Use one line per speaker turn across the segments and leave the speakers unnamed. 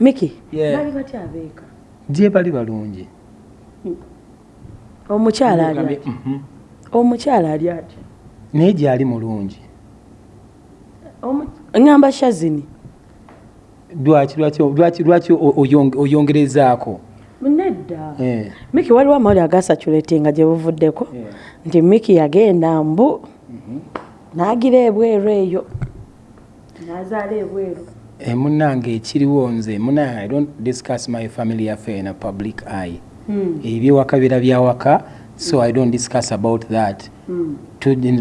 miki
Yeah.
bali batya abeeka.
Gye bali balungi.
Omukyala ali atya
Mhm.
omukyala ali atya
naye gyali mulungi.
Ŋŋamba shazini.
Lwaki lwaki oyongerezaako?
Nedda.
Eh.
miki waliwo amawuli agasaculetinga gye buvuddeko? Nti miki yagenda mbu n'agira ebweru eyo. N'azaala ebweru
Eh, munnange ekiriwo nze munnange i don't discuss my family affair in a public eye.
Hmm.
ebyewaka bira byawaka so i don't discuss about that.
Hmm.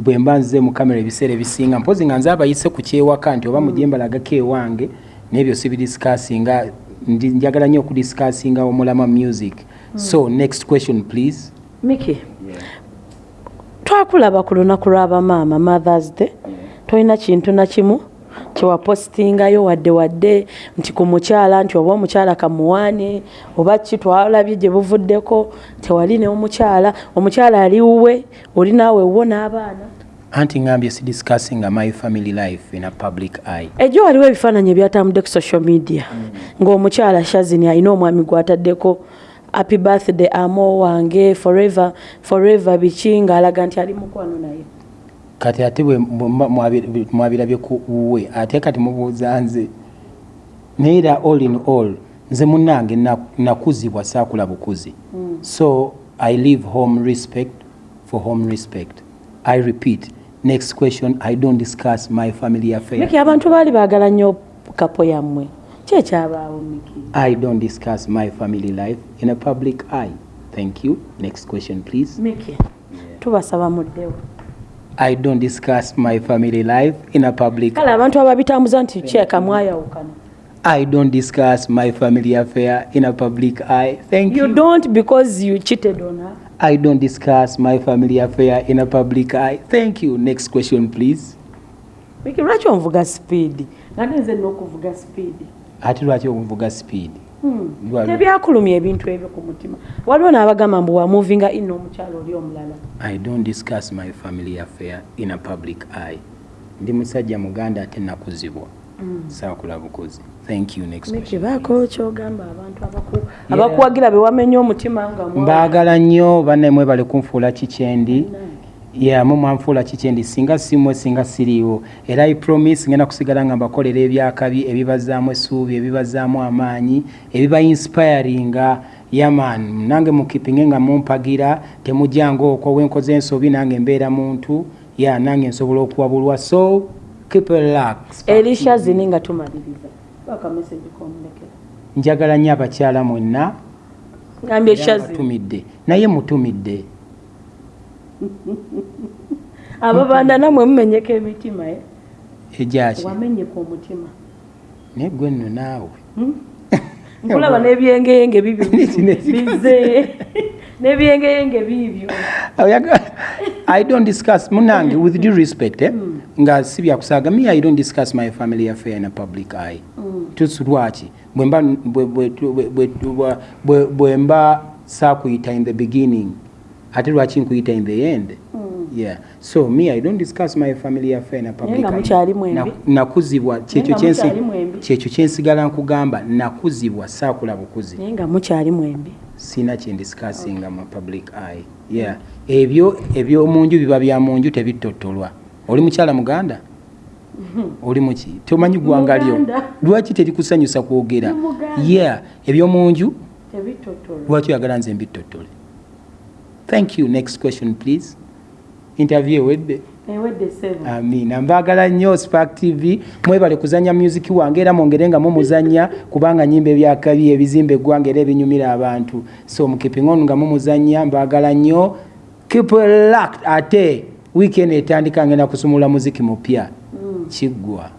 Bwe mba nze mu kamera ebiseera ebisinga mpozi nga nze abayise ku kyewaka nti oba mujembalagako ewange n'ebyo sibidiscassinga ndi- njagala nnyo okudiscassinga omulama music. So next question please.
Miki twakulaba ku lunaku lw'abamaama mothers day. Tolina kintu na kimu kyewapositingayo wadde wadde nti ku mukyala nti oba omukyala kamuwaane oba ki twalabye gye buvuddeko tewali ne omukyala ali wuwe oli naawe wuwo n'abaana.
Anti ngambye sidiscassinga my family life in a public eye.
Ejjo waliwo ebifaananyi ebyatambudde ku social media ng'omukyala shazini alina omwami gw'ataddeko happy birthday amo wange forever forever biki? ng'alaga nti ali mukwano naye
kati ate bwe mwabirabye ku wuwe ate kati mubuuza nze naye era all in all nze munnange na- nakuzibwa saakula bukuzi. So i leave home respect for home respect. I repeat next question i don't discuss my family affair
miki abantu baali baagala nnyo kapo yammwe. Ki ekyabaawo miki?
I don't discuss my family life in a public eye. Thank you. Next question please.
Miki tubasaba muddewo
i don't discuss my family life in a public
kale abantu ababitambuza nti kyeka mwayawukana
I don't discuss my family affair in a public eye. Thank
you
you.
don't because you cheated on her
I don't discuss my family affair in a public eye. Thank you. Next question, please.
miki lwaki onvuga speed. Nani nze nina speed.
Ati lwaki mvuga speed?
Tebyakulumya ebintu ebyo ku mutima waliwo n'abagamba mbu wamuvinga ino omukyalo oli omulala
I don't discuss my family affair in a public eye. Ndi musajja muganda ate nakuzibwa. Saakula bukuzi. Thank you. Next
miki
question.
baako kyogamba abantu abaku- abakuwagira bewamenya omutima nga
mbaagala nnyo bannemwe bali kunfuula kikyendi ya mu mwanfuula kikyendi singa simwe singa siriiwo. Era i promise ngenda kusigala nga mbakolera ebyakabi ebibazaamu essuubi ebibazaamu amaanyi ebiba inspiringa. Yaman nange mukipinge nga mumpagira temujjanga okwo wenkoze ensobi nange mbeera muntu. Ya nange nsobola okuwabulwa so keep relax.
Erisha zini nga tumaliriza.
Njagala nnyo abakyala mwenna. Mutumidde. Naye mutumidde
ababanda namwe mumenyeko emitima eh?
egyaki
wamenyeka omutima.
Naye gwe nno naawe.
Nkulaba n'ebyengeyenge bibyo bize n'ebyengeyenge bibyo
Oyaga- i don't discuss munange with due respect eh? nga si byakusaaga me i don't discuss my family affair in a public eye. Tusi lwaki bwe mba- bwe- bwe- bwe- bwe- bwe- bwe- bwe mba saakuyita in the beginning ate lwaki nkuyita in the end. Yeah. So me i don't discuss my family affair. Na- nakuzibwa kyekyo kyensi- kyekyo kyensigala nkugamba nakuzibwa saakula bukuzi.
Naye nga mukyali mwembi.
Sina kyendisikasinga mu public eye. Yeah. Ebyo ebyomunju biba bya munju tebitotolwa. Oli mukyala muganda? Oli muki tomanyi gwanga lyo. Lwaki terikusanyusa kwogera? Yeah. Ebyomunju lwaki oyagala nze mbitotole thank you. Next question please. Interview ewedde
ewedde seven.
Amina mbaagala nnyo spark tv mwebale kuzanya music wange era mwongere nga mumuzanya kubanga nyimba ebyakabi ebizimba eggwanga era ebinyumira abantu. So mukipingonu nga mumuzanya mbaagala nnyo. Locked. Ate weekend etandika ngenda kusumula muziki mupya. Kiggwa